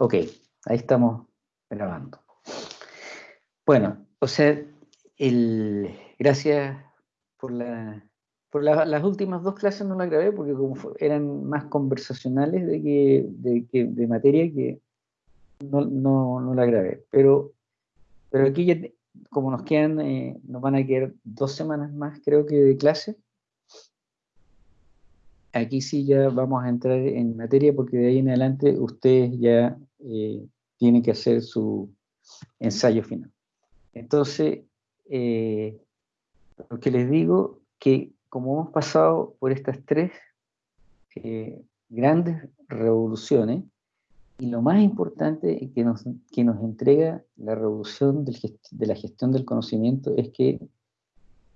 Ok, ahí estamos grabando. Bueno, o sea, el, gracias por la... Por las últimas dos clases no las grabé porque como eran más conversacionales de, que, de, de materia que no, no, no la grabé. Pero, pero aquí ya, como nos quedan, eh, nos van a quedar dos semanas más creo que de clase, aquí sí ya vamos a entrar en materia porque de ahí en adelante ustedes ya eh, tienen que hacer su ensayo final. Entonces, eh, lo que les digo, que como hemos pasado por estas tres eh, grandes revoluciones, y lo más importante que nos, que nos entrega la revolución de la gestión del conocimiento es que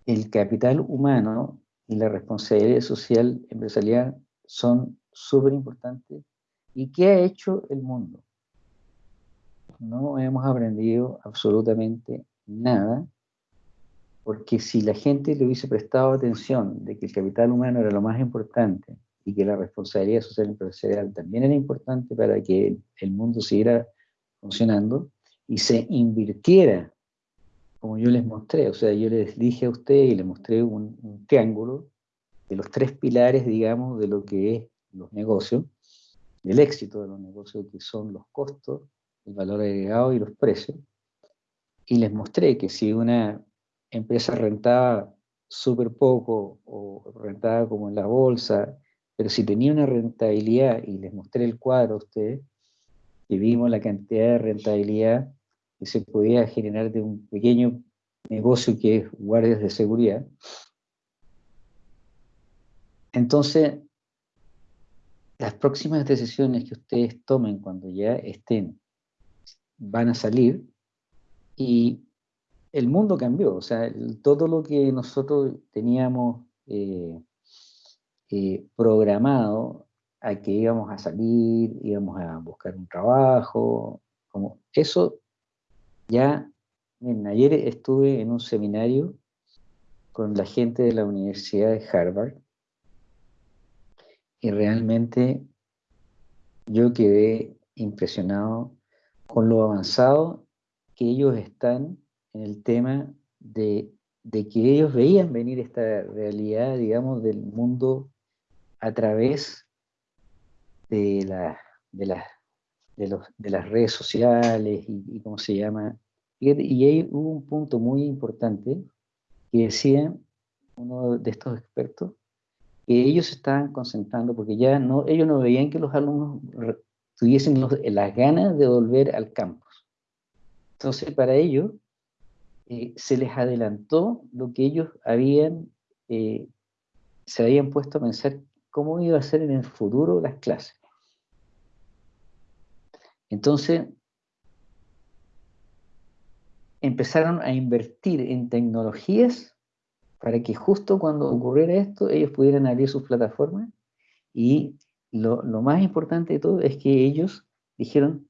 el capital humano y la responsabilidad social empresarial son súper importantes. ¿Y qué ha hecho el mundo? No hemos aprendido absolutamente nada, porque si la gente le hubiese prestado atención de que el capital humano era lo más importante y que la responsabilidad social empresarial también era importante para que el mundo siguiera funcionando y se invirtiera como yo les mostré, o sea, yo les dije a ustedes y les mostré un, triángulo de los tres pilares, digamos, de lo que es los negocios, del éxito de los negocios, que son los costos, el valor agregado y los precios. Y les mostré que si una empresa rentaba súper poco o rentaba como en la bolsa, pero si tenía una rentabilidad, y les mostré el cuadro a ustedes, que vimos la cantidad de rentabilidad que se podía generar de un pequeño negocio que es guardias de seguridad. Entonces, las próximas decisiones que ustedes tomen cuando ya estén, van a salir y el mundo cambió, o sea, todo lo que nosotros teníamos eh, eh, programado a que íbamos a salir, íbamos a buscar un trabajo, como eso ya, ayer estuve en un seminario con la gente de la Universidad de Harvard y realmente yo quedé impresionado con lo avanzado que ellos están en el tema de, que ellos veían venir esta realidad, digamos, del mundo a través de, la, de, la, de, de las redes sociales y, y, cómo se llama, y ahí hubo un punto muy importante que decía uno de estos expertos que ellos estaban concentrando porque ya no, ellos no veían que los alumnos tuviesen las ganas de volver al campus. Entonces para ellos eh, se les adelantó lo que ellos habían, eh, se habían puesto a pensar cómo iba a ser en el futuro las clases. Entonces, empezaron a invertir en tecnologías para que justo cuando ocurriera esto, ellos pudieran abrir sus plataformas y lo, más importante de todo es que ellos dijeron,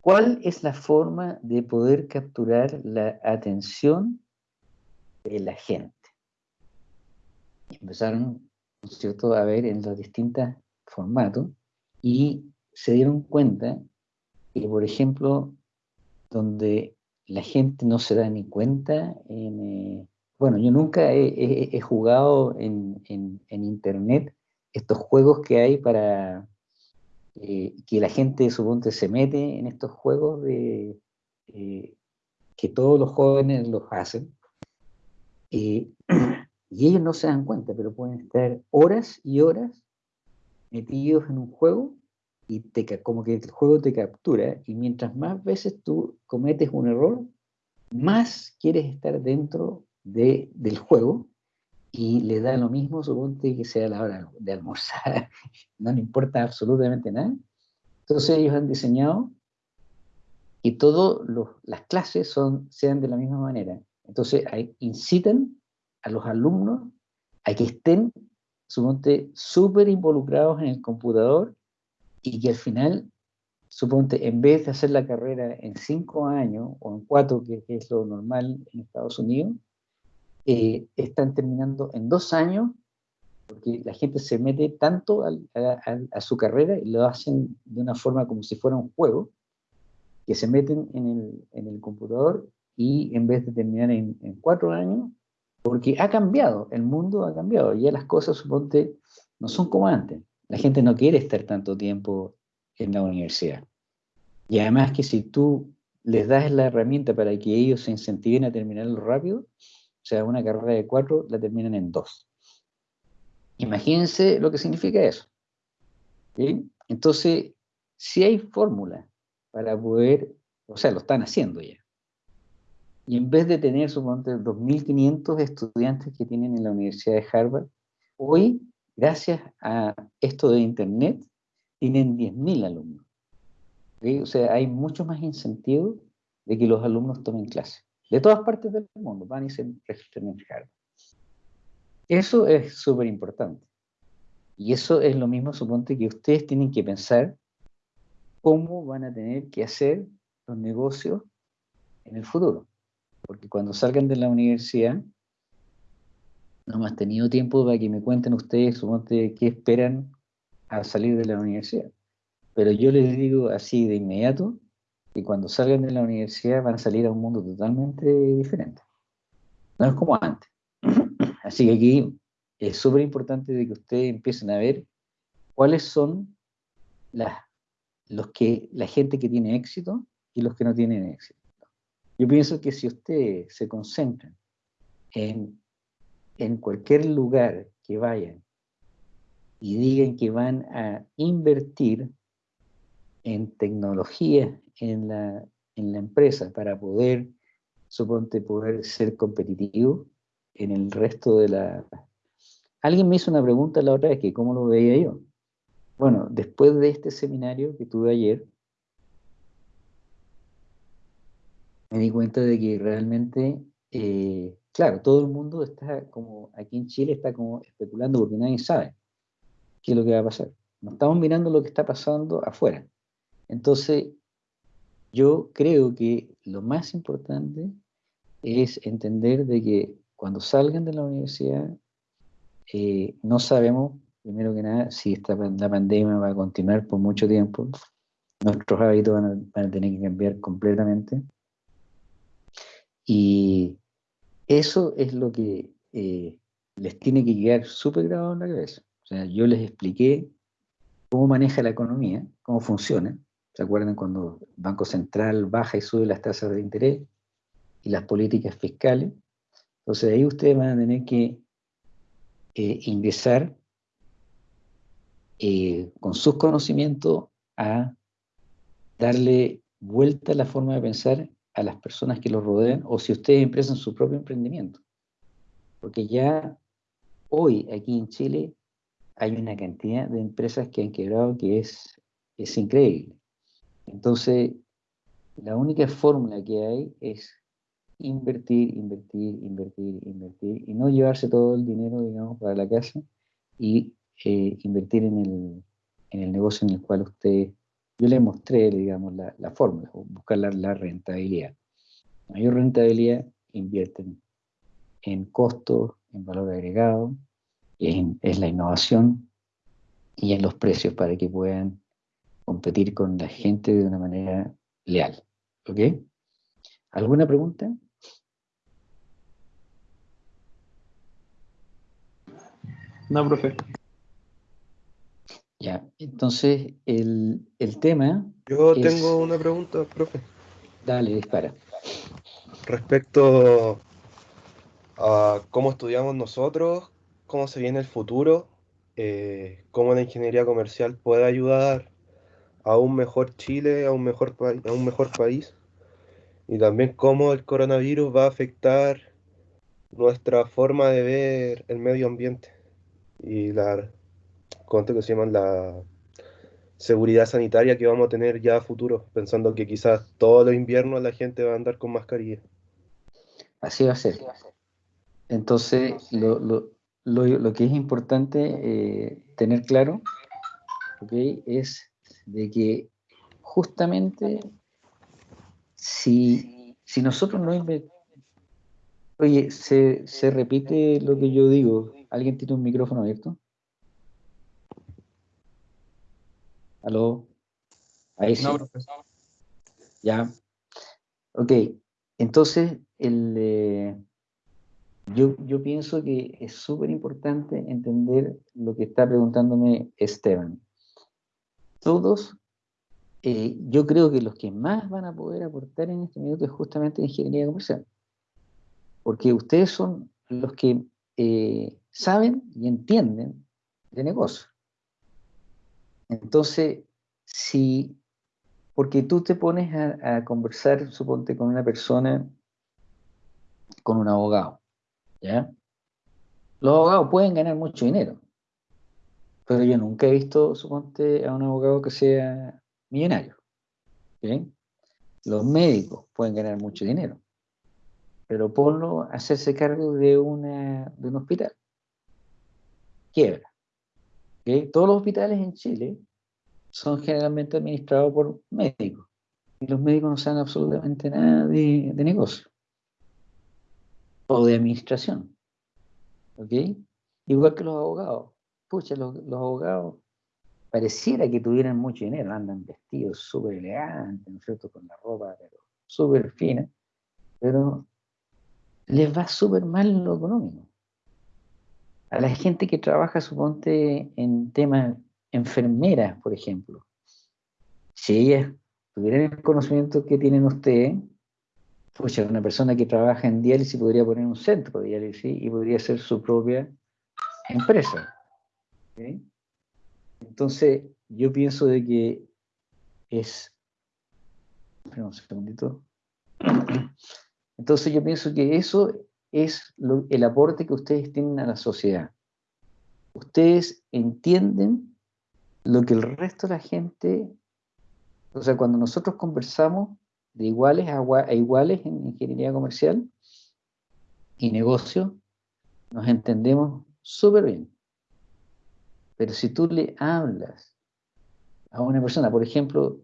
¿cuál es la forma de poder capturar la atención de la gente? empezaron, ¿cierto?, a ver en los distintos formatos y se dieron cuenta que, por ejemplo, donde la gente no se da ni cuenta. Eh, bueno, yo nunca he, jugado en, internet estos juegos que hay para eh, que la gente, suponte, se mete en estos juegos de eh, que todos los jóvenes los hacen. y ellos no se dan cuenta, pero pueden estar horas y horas metidos en un juego y te, como que el juego te captura y mientras más veces tú cometes un error, más quieres estar dentro de, del juego y le da lo mismo, suponte que sea la hora de almorzar, no le importa absolutamente nada. Entonces ellos han diseñado que todas las clases son, sean de la misma manera. Entonces hay, incitan a los alumnos a que estén, suponte, súper involucrados en el computador y que al final, suponte, en vez de hacer la carrera en cinco años o en cuatro, que, es lo normal en Estados Unidos, eh, están terminando en dos años porque la gente se mete tanto a, su carrera y lo hacen de una forma como si fuera un juego, que se meten en el, computador y en vez de terminar en, cuatro años, porque ha cambiado, el mundo ha cambiado, ya las cosas, suponte, no son como antes. La gente no quiere estar tanto tiempo en la universidad. Y además que si tú les das la herramienta para que ellos se incentiven a terminarlo rápido, o sea, una carrera de cuatro la terminan en dos. Imagínense lo que significa eso. Entonces, si hay fórmula para poder, o sea, lo están haciendo ya. Y en vez de tener, suponte, 2.500 estudiantes que tienen en la Universidad de Harvard, hoy, gracias a esto de Internet, tienen 10.000 alumnos. O sea, hay mucho más incentivo de que los alumnos tomen clase. De todas partes del mundo, van y se registran en Harvard. Eso es súper importante. Y eso es lo mismo, suponte, que ustedes tienen que pensar cómo van a tener que hacer los negocios en el futuro. Porque cuando salgan de la universidad, no me han tenido tiempo para que me cuenten ustedes, suponte, qué esperan al salir de la universidad. Pero yo les digo así de inmediato que cuando salgan de la universidad van a salir a un mundo totalmente diferente. No es como antes. Así que aquí es súper importante de que ustedes empiecen a ver cuáles son los que, la gente que tiene éxito y los que no tienen éxito. Yo pienso que si ustedes se concentran en, en cualquier lugar que vayan y digan que van a invertir en tecnología en la, en la empresa para poder, suponte, poder ser competitivo en el resto de la... Alguien me hizo una pregunta la otra vez, que cómo lo veía yo. Bueno, después de este seminario que tuve ayer, me di cuenta de que realmente, eh, claro, todo el mundo está como, aquí en Chile está como especulando porque nadie sabe qué es lo que va a pasar. No estamos mirando lo que está pasando afuera. Entonces, yo creo que lo más importante es entender de que cuando salgan de la universidad, eh, no sabemos, primero que nada, si esta, la pandemia va a continuar por mucho tiempo. Nuestros hábitos van a, tener que cambiar completamente. Y eso es lo que eh, les tiene que quedar súper grabado en la cabeza. Yo les expliqué cómo maneja la economía, cómo funciona, ¿Se acuerdan cuando el Banco Central baja y sube las tasas de interés y las políticas fiscales? Entonces ahí ustedes van a tener que eh, ingresar eh, con sus conocimientos a darle vuelta a la forma de pensar a las personas que los rodean o si ustedes empiezan su propio emprendimiento. Porque ya hoy aquí en Chile hay una cantidad de empresas que han quebrado que es, es increíble. Entonces, la única fórmula que hay es invertir, invertir, invertir, invertir y no llevarse todo el dinero, digamos, para la casa y eh, invertir en el, en el, negocio en el cual usted, yo le mostré, digamos, la, la fórmula, buscar la, rentabilidad. Mayor rentabilidad, invierten en costos, en valor agregado, en, es la innovación y en los precios para que puedan competir con la gente de una manera leal. ¿Ok? ¿Alguna pregunta? No, profe. Ya, entonces el, tema... Yo tengo una pregunta, profe. Dale, dispara. Respecto a cómo estudiamos nosotros, cómo se viene el futuro, eh, cómo la ingeniería comercial puede ayudar a un mejor Chile, a un mejor, a un mejor país, y también cómo el coronavirus va a afectar nuestra forma de ver el medio ambiente y la, ¿cuánto que se? La seguridad sanitaria que vamos a tener ya a futuro, pensando que quizás todos los inviernos la gente va a andar con mascarilla. Así va a ser. Entonces, lo, lo, lo, que es importante eh, tener claro ¿okay? es de que justamente si, nosotros no invertimos, Oye, ¿se, ¿se repite lo que yo digo? ¿Alguien tiene un micrófono abierto? ¿Aló? Ahí sí. No, profesor. Ya. Ok. Entonces, el, eh, yo, yo pienso que es súper importante entender lo que está preguntándome Esteban. Todos, eh, yo creo que los que más van a poder aportar en este minuto es justamente ingeniería comercial. Porque ustedes son los que eh, saben y entienden de negocio. Entonces, si, porque tú te pones a, a conversar, suponte, con una persona, con un abogado, ¿ya? Los abogados pueden ganar mucho dinero, yo nunca he visto, suponte, a un abogado que sea millonario. ¿bien? Los médicos pueden ganar mucho dinero, pero ponlo a hacerse cargo de, un hospital. Quiebra. ¿ok? Todos los hospitales en Chile son generalmente administrados por médicos. Y los médicos no saben absolutamente nada de, de negocio o de administración. ¿Ok? Igual que los abogados. Pucha, los, los abogados pareciera que tuvieran mucho dinero, andan vestidos súper elegantes, ¿no es cierto? Con la ropa súper fina, pero les va súper mal lo económico. A la gente que trabaja, suponte, en temas enfermeras, por ejemplo, si ellas tuvieran el conocimiento que tienen ustedes, pucha, una persona que trabaja en diálisis podría poner un centro de diálisis y podría ser su propia empresa. Entonces, yo pienso de que es... Espera un segundito. Entonces yo pienso que eso es el aporte que ustedes tienen a la sociedad. Ustedes entienden lo que el resto de la gente, o sea, cuando nosotros conversamos de iguales a iguales en ingeniería comercial y negocio, nos entendemos súper bien. Pero si tú le hablas a una persona, por ejemplo,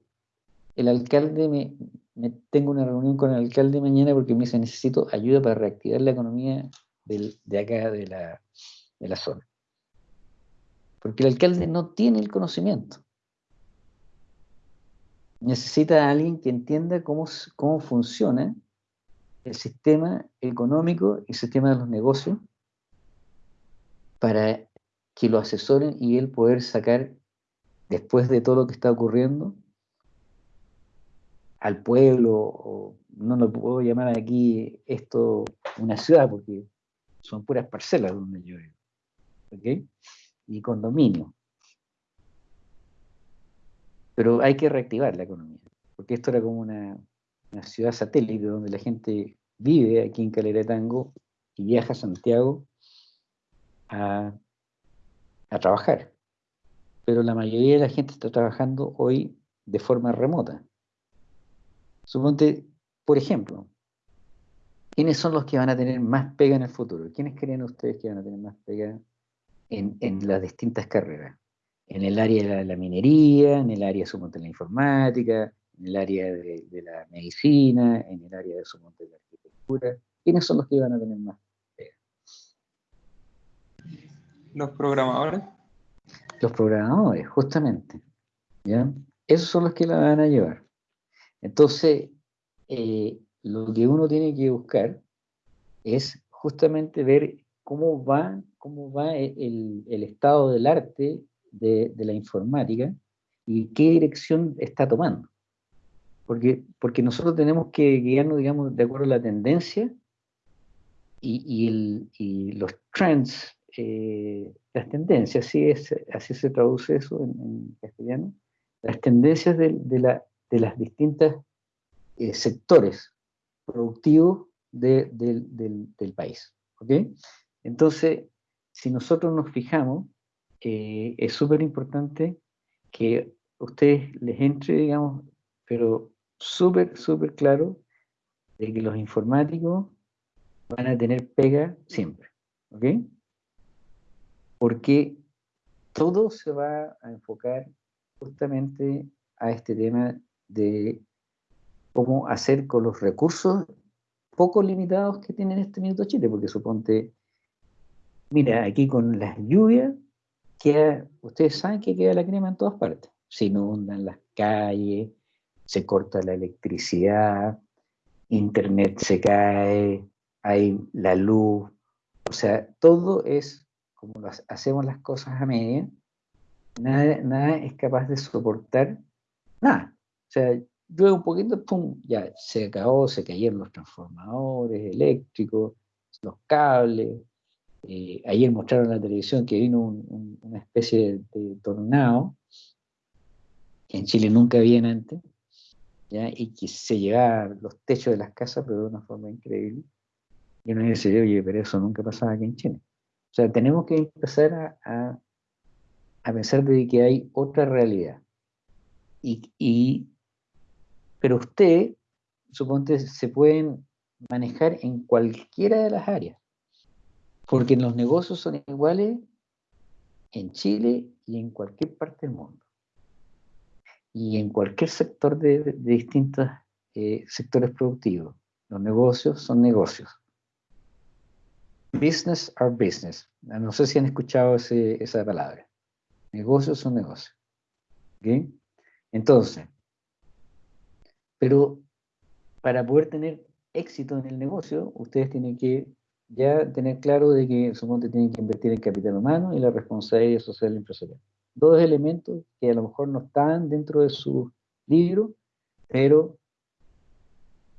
el alcalde me, tengo una reunión con el alcalde mañana porque me dice necesito ayuda para reactivar la economía de acá de la, de la zona. Porque el alcalde no tiene el conocimiento. Necesita a alguien que entienda cómo, cómo funciona el sistema económico y el sistema de los negocios para que lo asesoren y él poder sacar, después de todo lo que está ocurriendo, al pueblo, o no lo puedo llamar aquí esto una ciudad, porque son puras parcelas donde yo vivo, ¿ok? Y condominio. Pero hay que reactivar la economía, porque esto era como una, una ciudad satélite donde la gente vive aquí en Calera Tango y viaja a Santiago a a trabajar. Pero la mayoría de la gente está trabajando hoy de forma remota. Suponte, por ejemplo, ¿quiénes son los que van a tener más pega en el futuro? ¿Quiénes creen ustedes que van a tener más pega en, las distintas carreras? En el área de la, minería, en el área de la informática, en el área de, de la medicina, en el área de suponte de la arquitectura. ¿Quiénes son los que van a tener más los programadores. Los programadores, justamente. ¿ya? Esos son los que la van a llevar. Entonces, eh, lo que uno tiene que buscar es justamente ver cómo va, cómo va el, el estado del arte de, de, la informática y qué dirección está tomando. Porque, porque nosotros tenemos que guiarnos, digamos, de acuerdo a la tendencia y, y los trends eh, las tendencias, así, es, así se traduce eso en, castellano, las tendencias de, de, la, de las distintas eh, sectores productivos de, del, del, país. ¿okay? Entonces, si nosotros nos fijamos, eh, es súper importante que ustedes les entre, digamos, pero súper, súper claro de que los informáticos van a tener pega siempre. ¿Ok? Porque todo se va a enfocar justamente a este tema de cómo hacer con los recursos pocos limitados que tiene en este minuto Chile, porque suponte, mira, aquí con las lluvias, queda, ustedes saben que queda la crema en todas partes. Se inundan las calles, se corta la electricidad, internet se cae, hay la luz, o sea, todo es como hacemos las cosas a media, nada, nada es capaz de soportar nada. O sea, llueve un poquito, pum, ya se acabó, se cayeron los transformadores eléctricos, los cables. Eh, ayer mostraron en la televisión que vino una especie de, tornado, que en Chile nunca había antes, ¿ya? y que se llevaba los techos de las casas, pero de una forma increíble. Y uno dice, oye, pero eso nunca pasaba aquí en Chile. O sea, tenemos que empezar a, pensar de que hay otra realidad. Y, pero usted, suponte, se pueden manejar en cualquiera de las áreas. Porque los negocios son iguales en Chile y en cualquier parte del mundo. Y en cualquier sector de, distintos eh, sectores productivos. Los negocios son negocios. Business are business. No sé si han escuchado esa palabra. Negocios son negocios. Entonces, pero para poder tener éxito en el negocio, ustedes tienen que ya tener claro de que suponte tienen que invertir en capital humano y la responsabilidad social empresarial. Dos elementos que a lo mejor no están dentro de su libro, pero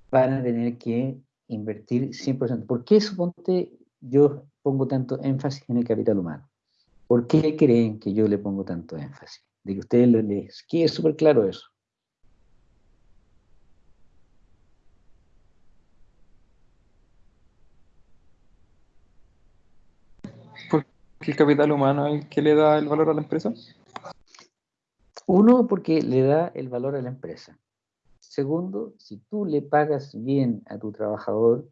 van a tener que invertir 100%. ¿Por qué suponte yo pongo tanto énfasis en el capital humano? ¿Por qué creen que yo le pongo tanto énfasis? De que ustedes les quede súper claro eso. Porque el capital humano es el que le da el valor a la empresa. Uno, porque le da el valor a la empresa. Segundo, si tú le pagas bien a tu trabajador,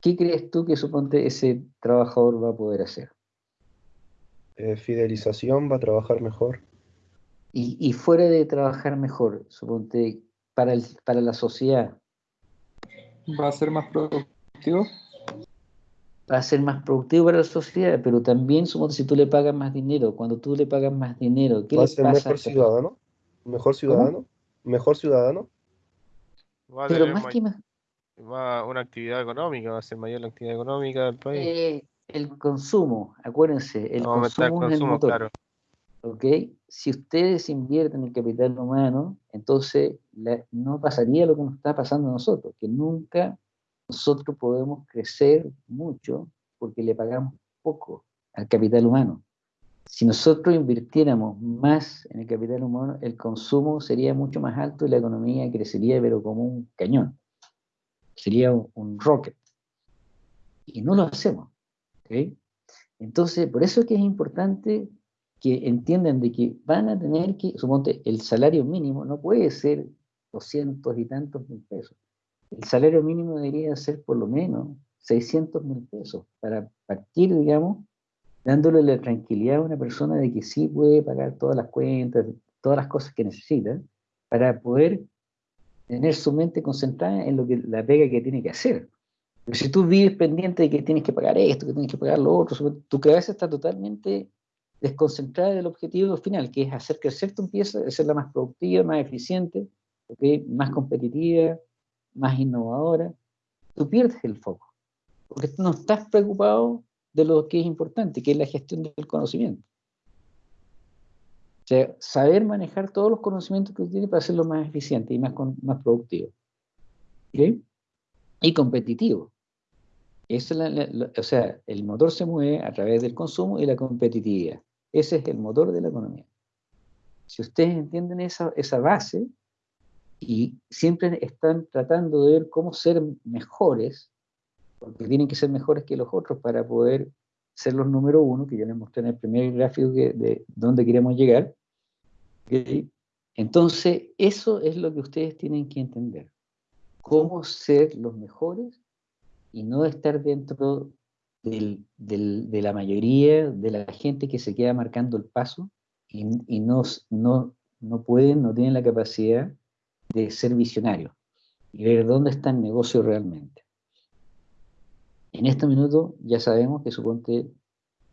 ¿qué crees tú que suponte ese trabajador va a poder hacer? Eh, fidelización, va a trabajar mejor. Y, fuera de trabajar mejor, suponte, para, el, para la sociedad. ¿Va a ser más productivo? Va a ser más productivo para la sociedad, pero también, suponte, si tú le pagas más dinero, cuando tú le pagas más dinero, ¿qué ¿Va a ser mejor ciudadano? ¿Mejor ciudadano? ¿Mejor ciudadano? pero más que más, va una actividad económica, va a ser mayor la actividad económica del país. Eh, el consumo, acuérdense, el consumo, es el motor. ¿ok? Si ustedes invierten en capital humano, entonces no pasaría lo que nos está pasando a nosotros, que nunca nosotros podemos crecer mucho porque le pagamos poco al capital humano. Si nosotros invirtiéramos más en el capital humano, el consumo sería mucho más alto y la economía crecería, pero como un cañón sería un, rocket. Y no lo hacemos. Entonces, por eso es que es importante que entiendan de que van a tener que, suponte, el salario mínimo no puede ser 200 y tantos mil pesos. El salario mínimo debería ser por lo menos 600 mil pesos para partir, digamos, dándole la tranquilidad a una persona de que sí puede pagar todas las cuentas, todas las cosas que necesita, para poder tener su mente concentrada en lo que la pega que tiene que hacer. Pero si tú vives pendiente de que tienes que pagar esto, que tienes que pagar lo otro, tu cabeza está totalmente desconcentrada del objetivo final, que es hacer crecer tu empresa, la más productiva, más eficiente, más competitiva, más innovadora. Tú pierdes el foco, porque tú no estás preocupado de lo que es importante, que es la gestión del conocimiento sea, saber manejar todos los conocimientos que tiene para hacerlo más eficiente y más, más productivo. Y competitivo. o sea, el motor se mueve a través del consumo y la competitividad. Ese es el motor de la economía. Si ustedes entienden esa, esa base y siempre están tratando de ver cómo ser mejores, porque tienen que ser mejores que los otros para poder ser los número uno, que yo les mostré en el primer gráfico de dónde queremos llegar, entonces, eso es lo que ustedes tienen que entender. Cómo ser los mejores y no estar dentro de la mayoría de la gente que se queda marcando el paso y, no, no, no pueden, no tienen la capacidad de ser visionarios y ver dónde está el negocio realmente. En este minuto ya sabemos que suponte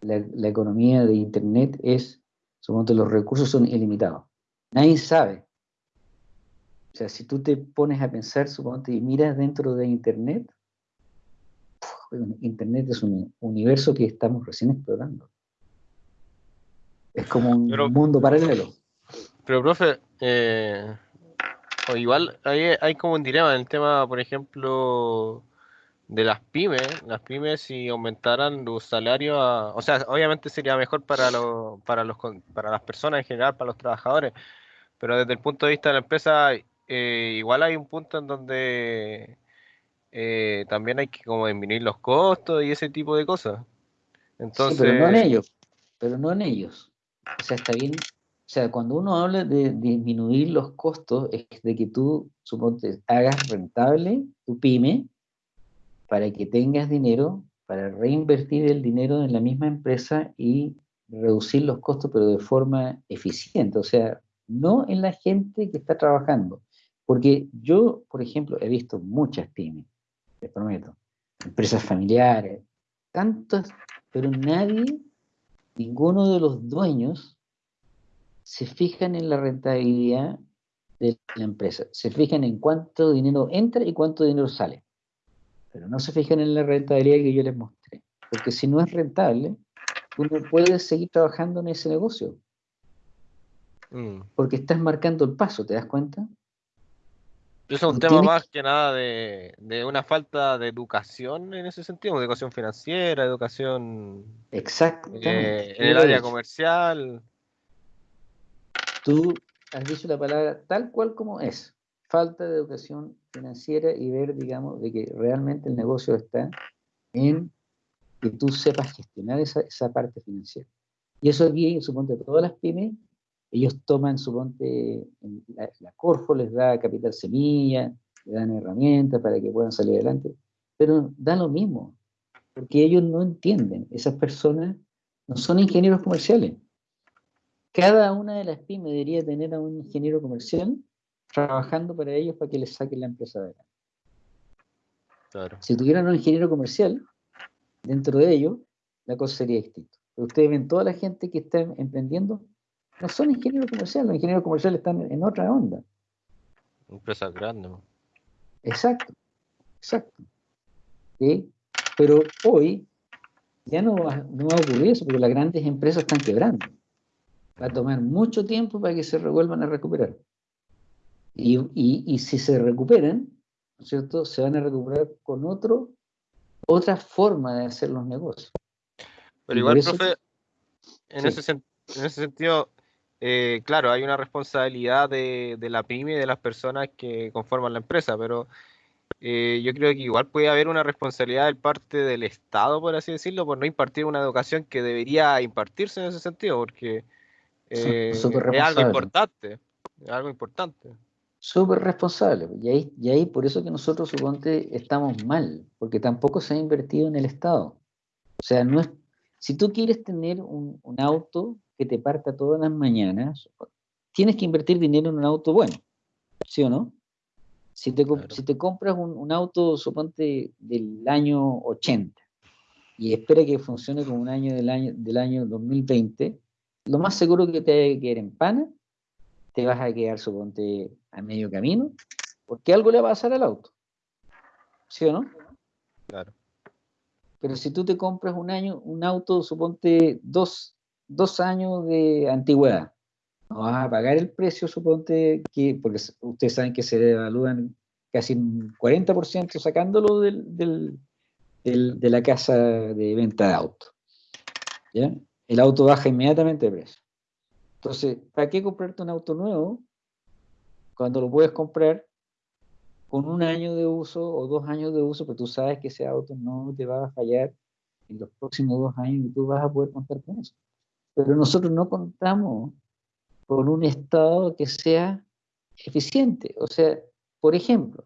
la, la economía de Internet es, suponte los recursos son ilimitados. Nadie sabe. O sea, si tú te pones a pensar, suponte, y miras dentro de Internet, Internet es un universo que estamos recién explorando. Es como un Pero- mundo paralelo. Pero, profe, eh, o igual hay, hay como un dilema en el tema, por ejemplo, de las pymes. Las pymes, si aumentaran los salarios, a- o sea, obviamente sería mejor para, los para, los, para las personas en general, para los trabajadores, pero desde el punto de vista de la empresa, eh, igual hay un punto en donde eh, también hay que como disminuir los costos y ese tipo de cosas. Entonces, Sí, pero no en ellos. Pero no en ellos. O sea, está bien. O sea, cuando uno habla de disminuir los costos, es de que tú, suponte, hagas rentable tu pyme para que tengas dinero para reinvertir el dinero en la misma empresa y reducir los costos, pero de forma eficiente. O sea, no en la gente que está trabajando. Porque yo, por ejemplo, he visto muchas pymes, les prometo, empresas familiares, tantas, pero nadie, ninguno de los dueños se fijan en la rentabilidad de la empresa, se fijan en cuánto dinero entra y cuánto dinero sale, pero no se fijan en la rentabilidad que yo les mostré, porque si no es rentable, tú no puedes seguir trabajando en ese negocio, mm, porque estás marcando el paso, ¿te das cuenta? Es un tema tienes más que nada de, de una falta de educación en ese sentido, educación financiera, educación Exactamente. eh, en el área comercial. Tú has dicho la palabra tal cual como es. Falta de educación financiera y ver, digamos, de que realmente el negocio está en que tú sepas gestionar esa, parte financiera. Y eso aquí, suponte, todas las pymes, ellos toman, suponte, la, la Corfo les da capital semilla, le dan herramientas para que puedan salir adelante, pero da lo mismo, porque ellos no entienden, esas personas no son ingenieros comerciales. Cada una de las pymes debería tener a un ingeniero comercial trabajando para ellos para que les saquen la empresa adelante. Claro. Si tuvieran un ingeniero comercial dentro de ellos, la cosa sería distinta. Pero ustedes ven toda la gente que está emprendiendo, no son ingenieros comerciales, los ingenieros comerciales están en otra onda. Empresas grandes. ¿no? Exacto, exacto. ¿Sí? Pero hoy ya no va, no va a ocurrir eso, porque las grandes empresas están quebrando. Va a tomar mucho tiempo para que se vuelvan a recuperar. Y, y- y si se recuperan, ¿no es cierto? Se van a recuperar con otro, otra forma de hacer los negocios. Pero igual, eso- profe, en, Sí. ese, en ese sentido, eh, claro, hay una responsabilidad de, de la pyme y de las personas que conforman la empresa, pero eh, yo creo que igual puede haber una responsabilidad del parte del Estado, por así decirlo, por no impartir una educación que debería impartirse en ese sentido, porque eh, es algo importante, es algo importante. Súper responsable. Y ahí, y ahí por eso que nosotros, suponte, estamos mal, porque tampoco se ha invertido en el Estado. O sea, no es, si tú quieres tener un, un auto que te parta todas las mañanas, tienes que invertir dinero en un auto bueno, ¿sí o no? Si te, Claro. si te compras un, un auto, suponte, del año 80 y espera que funcione como un año del año, del año 2020, lo más seguro que te vaya a quedar en pana te vas a quedar, suponte, a medio camino, porque algo le va a pasar al auto. ¿Sí o no? Claro. Pero si tú te compras un año, un auto, suponte, dos, dos años de antigüedad, no vas a pagar el precio, suponte, que, porque ustedes saben que se evalúan casi un 40% sacándolo del, del- del- de la casa de venta de auto. ¿ya? El auto baja inmediatamente de precio. Entonces, ¿para qué comprarte un auto nuevo cuando lo puedes comprar con un año de uso o dos años de uso, pero tú sabes que ese auto no te va a fallar en los próximos dos años y tú vas a poder contar con eso? Pero nosotros no contamos con un Estado que sea eficiente. O sea, por ejemplo,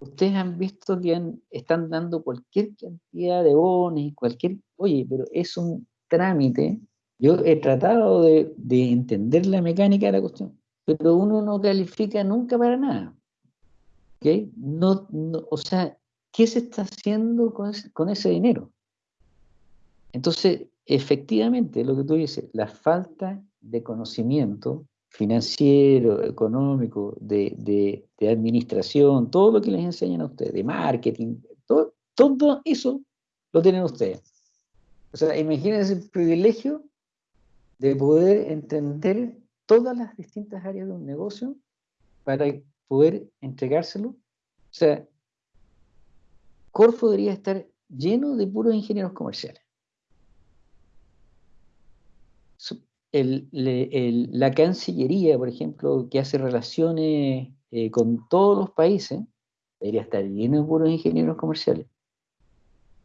ustedes han visto que han- están dando cualquier cantidad de bonos y cualquier, oye, pero es un trámite. Yo he tratado de, de entender la mecánica de la cuestión, pero uno no califica nunca para nada. ¿ok? No, o sea, ¿qué se está haciendo con ese, dinero? Entonces, efectivamente, lo que tú dices, la falta de conocimiento financiero, económico, de, administración, todo lo que les enseñan a ustedes, de marketing, todo, todo eso lo tienen ustedes. O sea, imagínense el privilegio de poder entender todas las distintas áreas de un negocio para poder entregárselo. O sea, Corfo debería estar lleno de puros ingenieros comerciales. la Cancillería, por ejemplo, que hace relaciones eh, con todos los países, debería estar lleno de puros ingenieros comerciales.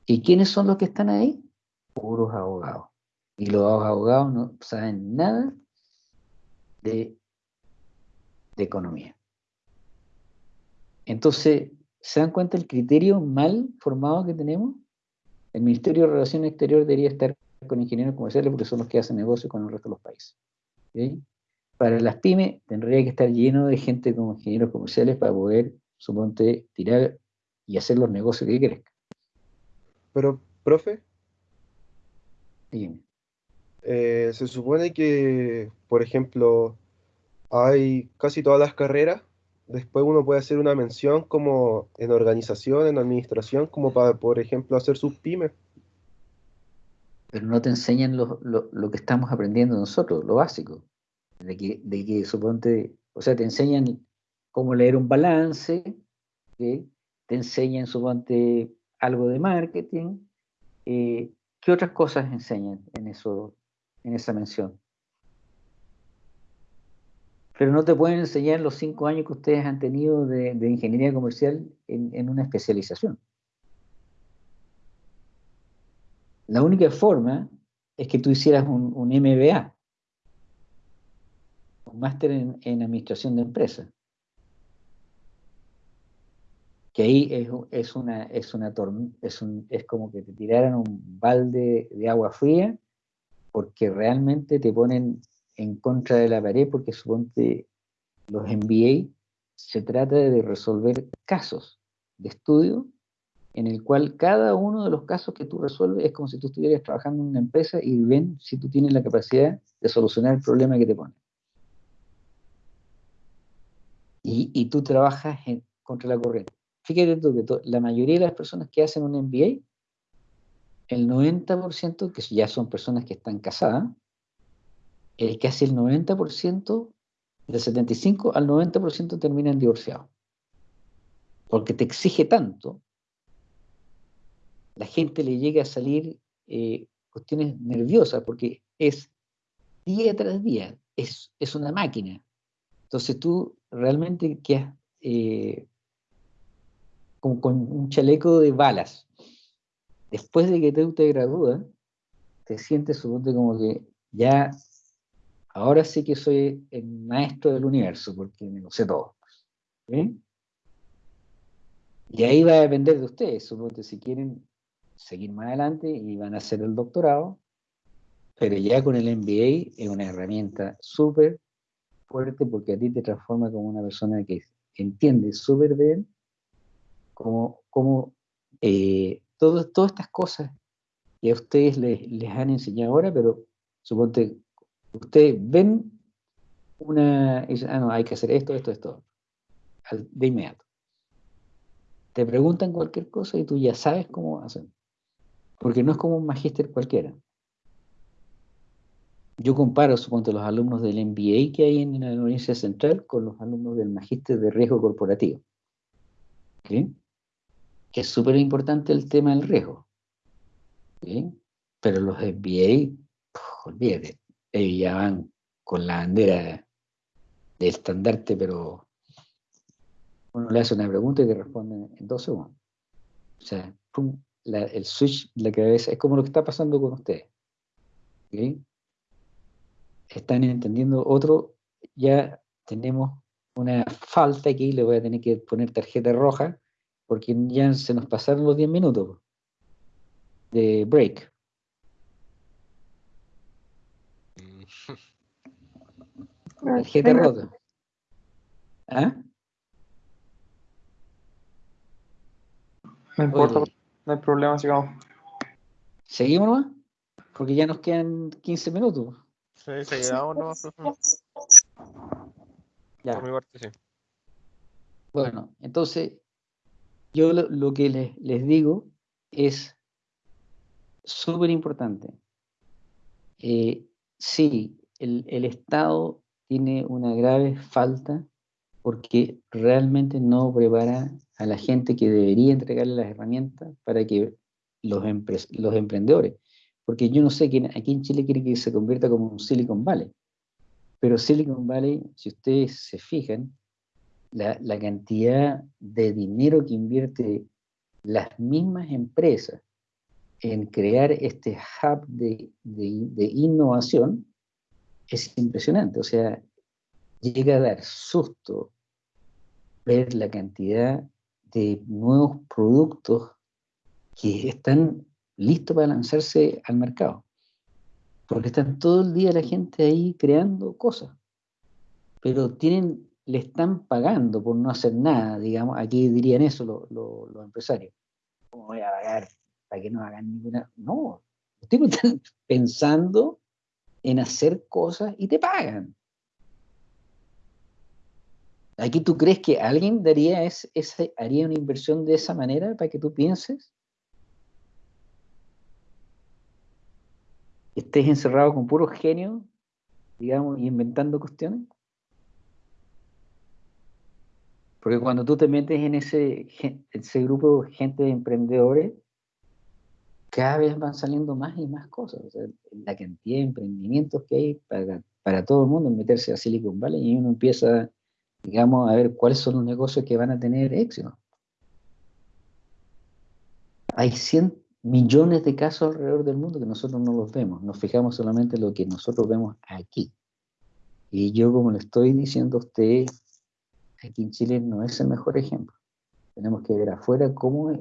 ¿Y quiénes son los que están ahí? Puros abogados. Y los abogados no saben nada de, de economía. Entonces, ¿se dan cuenta el criterio mal formado que tenemos? El Ministerio de Relaciones Exteriores debería estar con ingenieros comerciales porque son los que hacen negocio con el resto de los países. Para las pymes tendría que estar lleno de gente como ingenieros comerciales para poder, suponte, tirar y hacer los negocios que crezcan. Pero, profe, eh, se supone que, por ejemplo, hay casi todas las carreras. Después uno puede hacer una mención como en organización, en administración, como para, por ejemplo, hacer sus pymes pero no te enseñan lo, que estamos aprendiendo nosotros, lo básico. De que, de que suponte, o sea, te enseñan cómo leer un balance, te enseñan, suponte, algo de marketing. Eh, ¿Qué otras cosas enseñan en, eso, en esa mención? Pero no te pueden enseñar los cinco años que ustedes han tenido de, ingeniería comercial en una especialización. La única forma es que tú hicieras un, MBA, un máster en, administración de empresas. Que ahí es, una, es, una es, como que te tiraran un balde de agua fría porque realmente te ponen en contra de la pared porque suponte los MBA se trata de resolver casos de estudio en el cual cada uno de los casos que tú resuelves es como si tú estuvieras trabajando en una empresa y ven si tú tienes la capacidad de solucionar el problema que te pone. Y, tú trabajas contra la corriente. Fíjate tú que la mayoría de las personas que hacen un MBA, el 90%, que ya son personas que están casadas, el casi el 90%, del 75 al 90% terminan divorciados. Porque te exige tanto la gente le llega a salir eh, cuestiones nerviosas porque es día tras día, es, es una máquina. Entonces tú realmente quedas eh, con un chaleco de balas. Después de que tú te gradúas, te sientes suponte como que ya, ahora sí que soy el maestro del universo, porque me lo sé todo. Y ahí va a depender de ustedes, suponte si quieren seguir más adelante y van a hacer el doctorado, pero ya con el MBA es una herramienta súper fuerte porque a ti te transforma como una persona que entiende súper bien cómo, cómo eh, todas estas cosas que a ustedes les, les han enseñado ahora, pero suponte, ustedes ven una, y dicen, ah, no, hay que hacer esto, esto, esto, de inmediato. Te preguntan cualquier cosa y tú ya sabes cómo hacer porque no es como un magíster cualquiera. Yo comparo, supongo, los alumnos del MBA que hay en la Universidad Central con los alumnos del magíster de riesgo corporativo. Que es súper importante el tema del riesgo. Pero los MBA, olvídate, ellos ya van con la bandera de estandarte, pero uno le hace una pregunta y te responden en dos segundos. O sea, pum, el switch de la cabeza, es como lo que está pasando con ustedes. Están entendiendo otro, ya tenemos una falta aquí, le voy a tener que poner tarjeta roja, porque ya se nos pasaron los 10 minutos de break. Tarjeta rota. ¿Ah? No importa, Oye. no hay problema, sigamos. ¿Seguimos nomás? Porque ya nos quedan 15 minutos. Sí, se quedamos, ¿no? Ya. Por mi parte, sí. Bueno, entonces, yo lo, que les, les digo es súper importante. Eh, sí, el, el Estado tiene una grave falta porque realmente no prepara a la gente que debería entregarle las herramientas para que los, empre- los emprendedores, porque yo no sé quién aquí en Chile quiere que se convierta como un Silicon Valley, pero Silicon Valley, si ustedes se fijan, la, cantidad de dinero que invierte las mismas empresas en crear este hub de, de- de innovación es impresionante. O sea, llega a dar susto ver la cantidad de nuevos productos que están listos para lanzarse al mercado. Porque están todo el día la gente ahí creando cosas. Pero tienen, le están pagando por no hacer nada, digamos, aquí dirían eso los, empresarios. ¿Cómo voy a pagar para que no hagan ninguna? No, los tipos están pensando en hacer cosas y te pagan. ¿Aquí tú crees que alguien daría es, ese, haría una inversión de esa manera para que tú pienses? Estés encerrado con puros genios, digamos, y inventando cuestiones. Porque cuando tú te metes en ese, ese grupo de gente de emprendedores, cada vez van saliendo más y más cosas. O sea, la cantidad de emprendimientos que hay para, para todo el mundo en meterse a Silicon Valley y uno empieza, digamos, a ver cuáles son los negocios que van a tener éxito. Hay 100 millones de casos alrededor del mundo que nosotros no los vemos. Nos fijamos solamente en lo que nosotros vemos aquí. Y yo, como le estoy diciendo a usted, aquí en Chile no es el mejor ejemplo. Tenemos que ver afuera cómo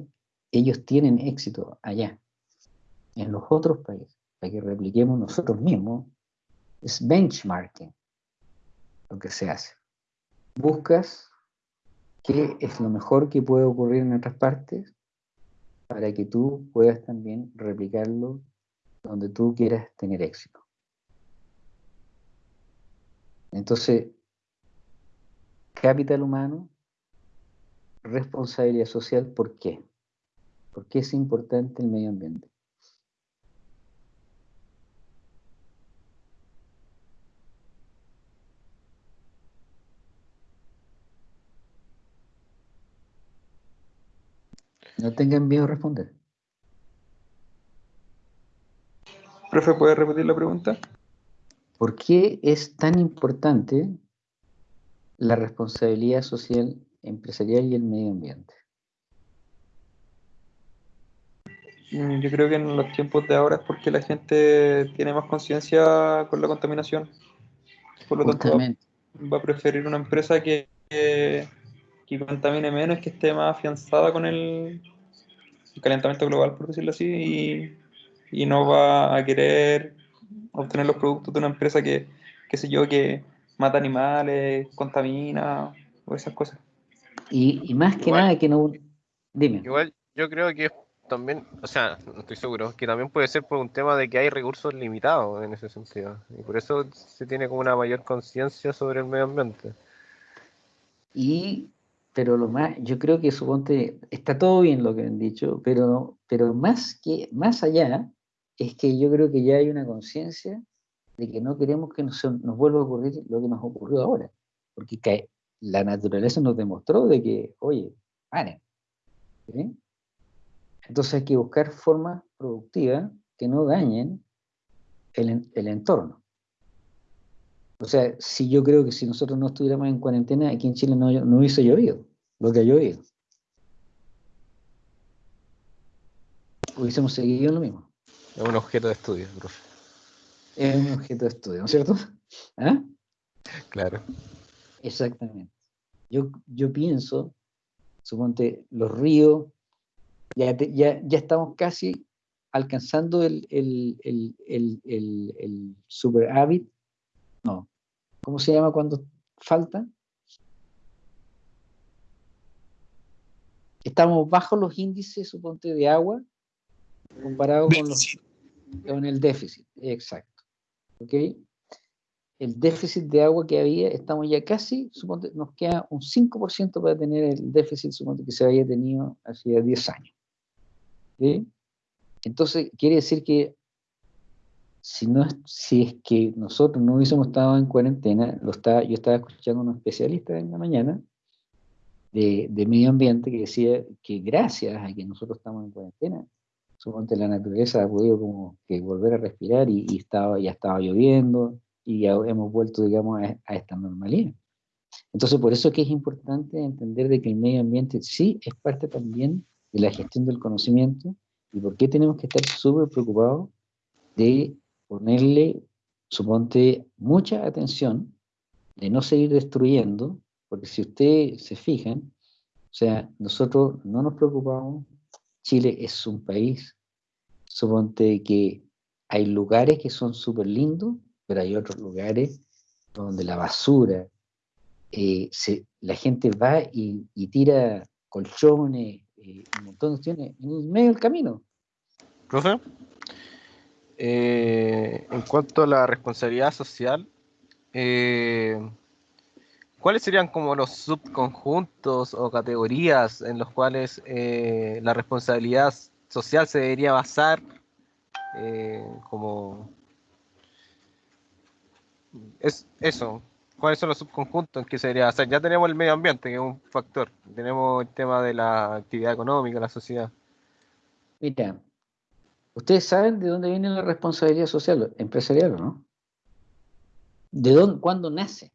ellos tienen éxito allá, en los otros países, para que repliquemos nosotros mismos. Es benchmarking lo que se hace. Buscas qué es lo mejor que puede ocurrir en otras partes para que tú puedas también replicarlo donde tú quieras tener éxito. Entonces, capital humano, responsabilidad social, ¿por qué? ¿Por qué es importante el medio ambiente? No tengan miedo a responder. Profe, ¿puede repetir la pregunta? ¿Por qué es tan importante la responsabilidad social, empresarial y el medio ambiente? Mm, Yo creo que en los tiempos de ahora es porque la gente tiene más conciencia con la contaminación. Por lo tanto, va, a preferir una empresa que, que, que contamine menos, que esté más afianzada con el, el calentamiento global, por decirlo así, y, y no va a querer obtener los productos de una empresa que, qué sé yo, que mata animales, contamina, o esas cosas. Y, y más que Igual- nada que no... Dime. Igual yo creo que también, o sea, no estoy seguro, que también puede ser por un tema de que hay recursos limitados en ese sentido. Y por eso se tiene como una mayor conciencia sobre el medio ambiente. Y, pero lo más, yo creo que suponte, está todo bien lo que han dicho, pero, pero más que, más allá, es que yo creo que ya hay una conciencia de que no queremos que nos, vuelva a ocurrir lo que nos ocurrió ahora. Porque la naturaleza nos demostró de que, oye, paren. Entonces hay que buscar formas productivas que no dañen el, el entorno. O sea, si yo creo que si nosotros no estuviéramos en cuarentena, aquí en Chile no, no hubiese llovido lo que ha llovido. Hubiésemos seguido lo mismo. Es un objeto de estudio, profe. Es un objeto de estudio, ¿no es cierto? ¿Ah? Claro. Exactamente. Yo, yo pienso, suponte, los ríos, ya, te- ya, ya estamos casi alcanzando el, el, el, el, el, el superávit. No. ¿Cómo se llama cuando falta? estamos bajo los índices, suponte, de agua comparado con, los, con el déficit. Exacto. ¿Ok? El déficit de agua que había, estamos ya casi, suponte, nos queda un 5% para tener el déficit, suponte, que se había tenido hace 10 años. ¿Ok? Entonces, quiere decir que si, no, si es que nosotros no hubiésemos estado en cuarentena, lo estaba, yo estaba escuchando a un especialista en la mañana de, de, medio ambiente que decía que gracias a que nosotros estamos en cuarentena, suponte la naturaleza ha podido como que volver a respirar y, estaba, ya estaba lloviendo y ya hemos vuelto, digamos, a, a, esta normalidad. Entonces, por eso es que es importante entender de que el medio ambiente sí es parte también de la gestión del conocimiento y por qué tenemos que estar súper preocupados de ponerle, suponte, mucha atención, de no seguir destruyendo, porque si ustedes se fijan, o sea, nosotros no nos preocupamos, Chile es un país, suponte que hay lugares que son súper lindos, pero hay otros lugares donde la basura, eh, se, la gente va y, y tira colchones, eh, un montón de cuestiones en medio del camino. Profe, eh, en cuanto a la responsabilidad social, eh, ¿cuáles serían como los subconjuntos o categorías en los cuales eh, la responsabilidad social se debería basar eh, como es eso cuáles son los subconjuntos en que se debería basar ya tenemos el medio ambiente que es un factor. Tenemos el tema de la actividad económica la sociedad. Mira ustedes saben de dónde viene la responsabilidad social empresarial no de dónde cuándo nace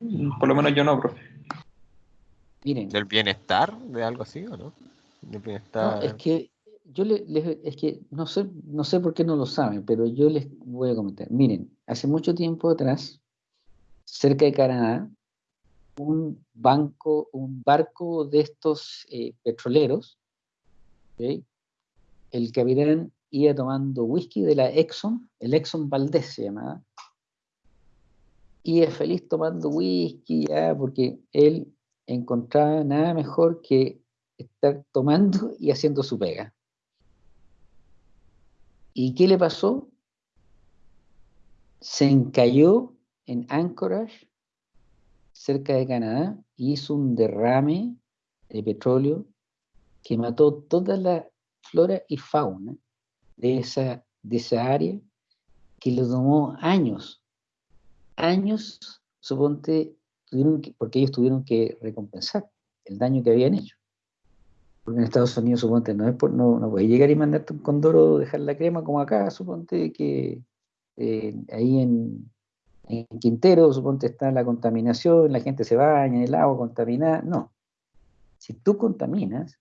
Por lo menos yo no, profe. Miren. ¿Del bienestar? ¿De algo así o no? ¿Del bienestar? No, es que yo les, es que no sé, no sé por qué no lo saben, pero yo les voy a comentar. Miren, hace mucho tiempo atrás, cerca de Canadá, un banco, un barco de estos eh, petroleros, ¿okay? el capitán iba tomando whisky de la Exxon, el Exxon Valdez se llamaba, y es feliz tomando whisky, porque él encontraba nada mejor que estar tomando y haciendo su pega. ¿Y qué le pasó? Se encalló en Anchorage, cerca de Canadá, y hizo un derrame de petróleo que mató toda la flora y fauna de esa, de esa área, que le tomó años años, suponte, tuvieron que, porque ellos tuvieron que recompensar el daño que habían hecho. Porque en Estados Unidos, suponte, no, es por, no, no puedes llegar y mandarte un condoro, dejar la crema como acá, suponte que eh, ahí en, en Quintero, suponte, está la contaminación, la gente se baña el agua contaminada. No. Si tú contaminas,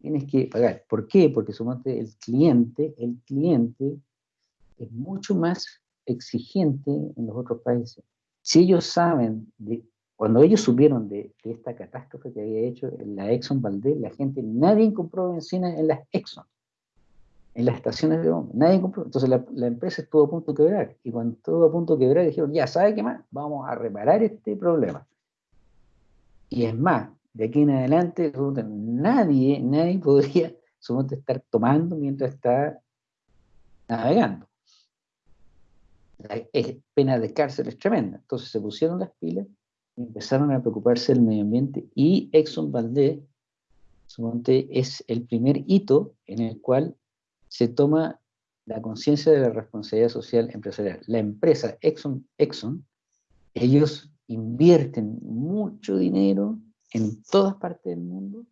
tienes que pagar. ¿Por qué? Porque suponte el cliente, el cliente es mucho más exigente en los otros países. Si ellos saben, cuando ellos supieron de, esta catástrofe que había hecho en la Exxon Valdez, la gente, nadie compró benzina en las Exxon, en las estaciones de bomba, nadie compró. Entonces la, empresa estuvo a punto de quebrar. Y cuando estuvo a punto de quebrar, dijeron, ya, ¿sabe qué más? Vamos a reparar este problema. Y es más, de aquí en adelante, nadie, nadie podría estar tomando mientras está navegando la pena de cárcel es tremenda. Entonces se pusieron las pilas y empezaron a preocuparse del medio ambiente y Exxon Valdez es el primer hito en el cual se toma la conciencia de la responsabilidad social empresarial. La empresa Exxon, Exxon, ellos invierten mucho dinero en todas partes del mundo,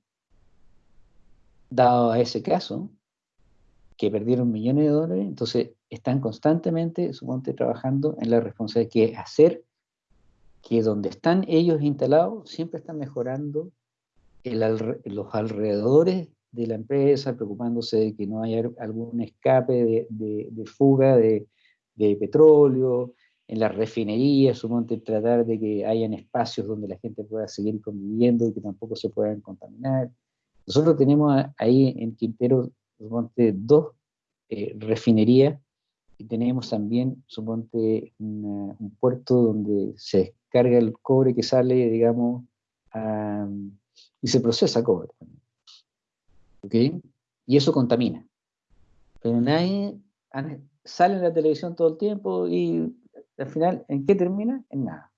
dado a ese caso, que perdieron millones de dólares, entonces están constantemente, suponte, trabajando en la responsabilidad que hacer que donde están ellos instalados siempre están mejorando el, los alrededores de la empresa, preocupándose de que no haya algún escape de, de, de fuga de, de, petróleo, en las refinerías, suponte tratar de que hayan espacios donde la gente pueda seguir conviviendo y que tampoco se puedan contaminar. Nosotros tenemos ahí en Quintero, suponte, dos eh, refinerías y tenemos también, suponte, una, un puerto donde se carga el cobre que sale, digamos, y se procesa cobre. ¿Ok? Y eso contamina. Pero nadie sale en la televisión todo el tiempo y al final, ¿en qué termina? En nada.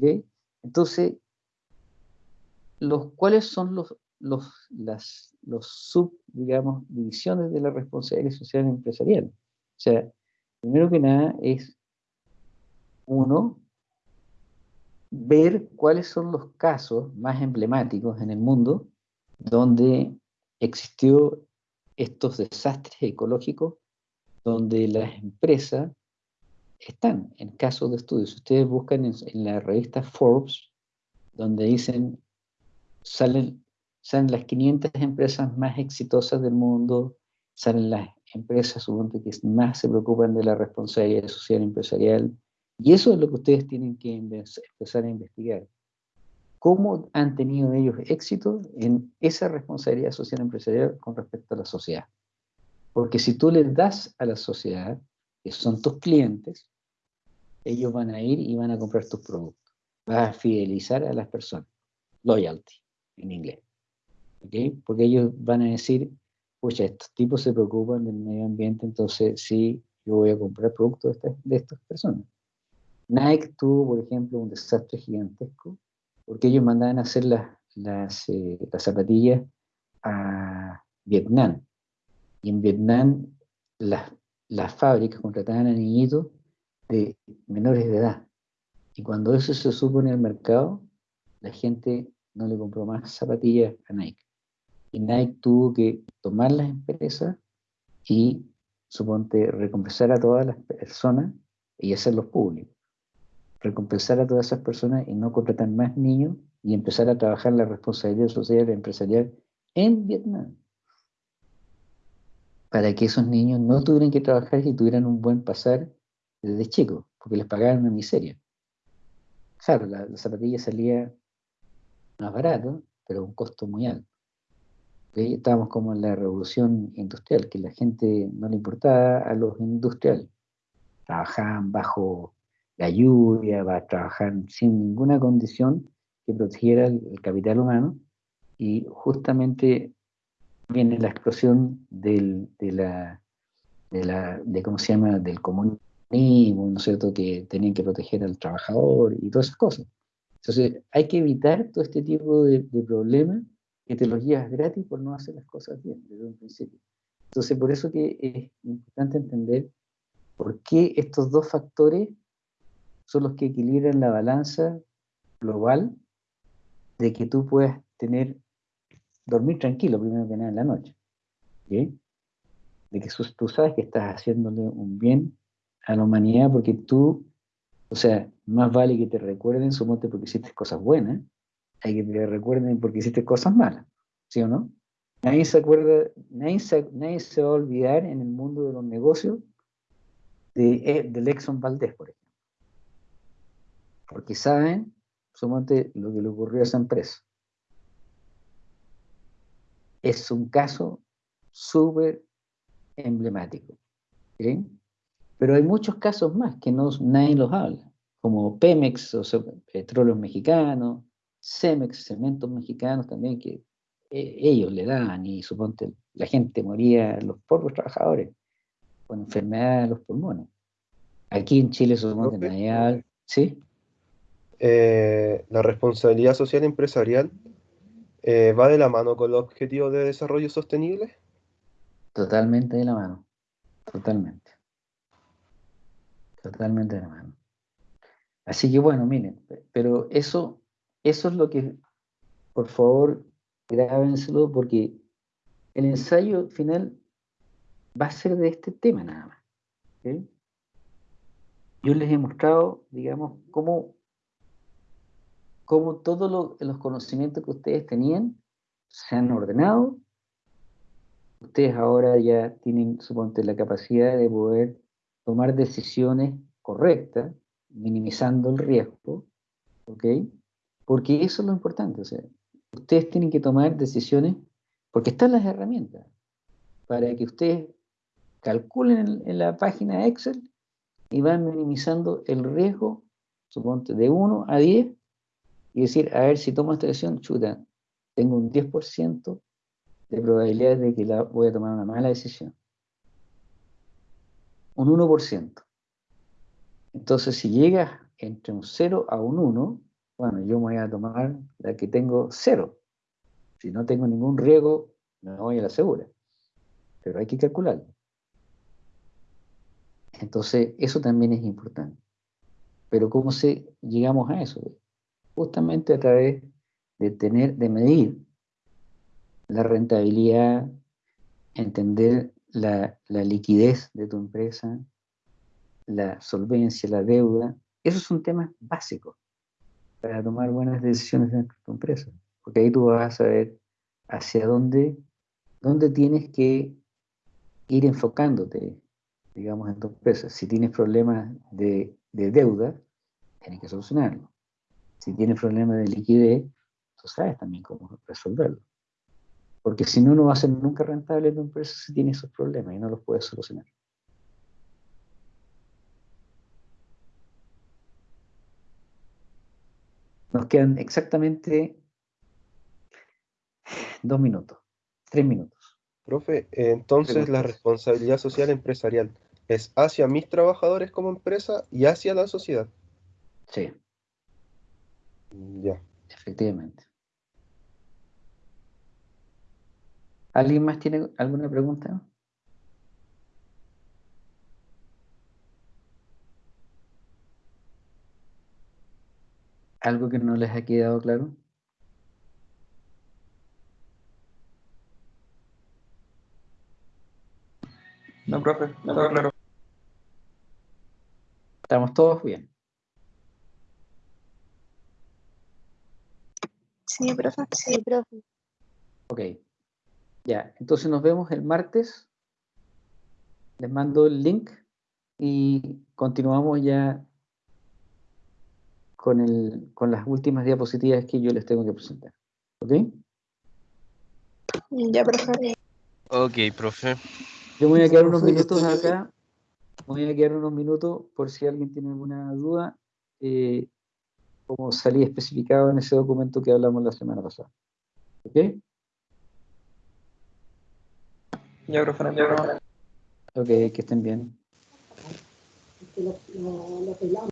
¿Ok? Entonces, los, ¿cuáles son los, los, las los sub, digamos, divisiones de la responsabilidad social empresarial? O sea, primero que nada es, uno, ver cuáles son los casos más emblemáticos en el mundo donde existió estos desastres ecológicos, donde las empresas están en casos de estudios. Ustedes buscan en, la revista Forbes, donde dicen, salen, salen las 500 empresas más exitosas del mundo, salen las empresas supongo que más se preocupan de la responsabilidad social empresarial, y eso es lo que ustedes tienen que empezar a investigar. ¿Cómo han tenido ellos éxito en esa responsabilidad social empresarial con respecto a la sociedad? Porque si tú les das a la sociedad, que son tus clientes, ellos van a ir y van a comprar tus productos. Vas a fidelizar a las personas. Loyalty, en inglés. Porque ellos van a decir, pucha, estos tipos se preocupan del medio ambiente, entonces sí, yo voy a comprar productos de estas personas. Nike tuvo, por ejemplo, un desastre gigantesco porque ellos mandaban a hacer las, las, eh, zapatillas a Vietnam. Y en Vietnam las, las fábricas contrataban a niñitos de menores de edad. Y cuando eso se supo en el mercado, la gente no le compró más zapatillas a Nike. Y Nike tuvo que tomar las empresas y, suponte, recompensar a todas las personas y hacerlos públicos recompensar a todas esas personas y no contratar más niños y empezar a trabajar la responsabilidad social y empresarial en Vietnam. Para que esos niños no tuvieran que trabajar y tuvieran un buen pasar desde chicos, porque les pagaban una miseria. Claro, la, zapatilla salía más barato, pero a un costo muy alto. Estábamos como en la revolución industrial, que la gente no le importaba a los industriales. Trabajaban bajo la lluvia, trabajar sin ninguna condición que protegiera el, capital humano y justamente viene la explosión del, de la, de la, de cómo se llama, del comunismo, ¿no es cierto?, que tenían que proteger al trabajador y todas esas cosas. Entonces, hay que evitar todo este tipo de, de problemas que te los llevas gratis por no hacer las cosas bien desde un principio. Entonces, por eso que es importante entender por qué estos dos factores son los que equilibran la balanza global de que tú puedas tener, dormir tranquilo primero que nada en la noche. De que tú sabes que estás haciéndole un bien a la humanidad porque tú, o sea, más vale que te recuerden, sumonte porque hiciste cosas buenas, hay que te recuerden porque hiciste cosas malas, ¿sí o no? Nadie se acuerda, nadie se, nadie se va a olvidar en el mundo de los negocios de, eh, del Exxon Valdés, por ejemplo porque saben, suponte, lo que le ocurrió a esa empresa. Es un caso súper emblemático. Pero hay muchos casos más que no, nadie los habla, como Pemex, o sea, petróleos mexicanos, Cemex, cementos mexicanos también, que eh, ellos le daban y suponte la gente moría, los pobres trabajadores, con enfermedades de los pulmones. Aquí en Chile suponte nadie ¿sí? Eh, la responsabilidad social empresarial eh, va de la mano con los objetivos de desarrollo sostenible? Totalmente de la mano, totalmente. Totalmente de la mano. Así que bueno, miren, pero eso, eso es lo que, por favor, grábenselo porque el ensayo final va a ser de este tema nada más. Yo les he mostrado, digamos, cómo cómo todos los conocimientos que ustedes tenían se han ordenado. Ustedes ahora ya tienen, suponte, la capacidad de poder tomar decisiones correctas, minimizando el riesgo, ¿ok? Porque eso es lo importante, o sea, ustedes tienen que tomar decisiones, porque están las herramientas, para que ustedes calculen en, en la página Excel y van minimizando el riesgo suponte, de 1 a 10 y decir, a ver, si tomo esta decisión, chuta, tengo un 10% de probabilidad de que la, voy a tomar una mala decisión. Un 1%. Entonces, si llegas entre un 0 a un 1, bueno, yo me voy a tomar la que tengo 0. Si no tengo ningún riesgo, me voy a la segura. Pero hay que calcularlo. Entonces, eso también es importante. Pero ¿cómo se llegamos a eso? Justamente a través de tener, de medir la rentabilidad, entender la, la liquidez de tu empresa, la solvencia, la deuda. Esos son temas básicos para tomar buenas decisiones dentro de tu empresa. Porque ahí tú vas a saber hacia dónde, dónde tienes que ir enfocándote, digamos, en tu empresa. Si tienes problemas de, de deuda, tienes que solucionarlo. Si tienes problemas de liquidez, tú sabes también cómo resolverlo. Porque si no, no va a ser nunca rentable tu empresa si tiene esos problemas y no los puedes solucionar. Nos quedan exactamente dos minutos, tres minutos. Profe, entonces la responsabilidad social empresarial es hacia mis trabajadores como empresa y hacia la sociedad. Sí. Ya. Efectivamente. ¿Alguien más tiene alguna pregunta? ¿Algo que no les ha quedado claro? No, profe, no está claro. ¿Estamos todos bien? Sí, profe. Sí, profe. Ok. Ya, entonces nos vemos el martes. Les mando el link y continuamos ya con, el, con las últimas diapositivas que yo les tengo que presentar. ¿Ok? Ya, profe. Ok, profe. Yo me voy a quedar unos Profe, minutos acá. Me voy a quedar unos minutos por si alguien tiene alguna duda. eh, como salí especificado en ese documento que hablamos la semana pasada. ¿Ok? Ya, profe, hay problema. Ok, que estén bien. lo, lo pelamos.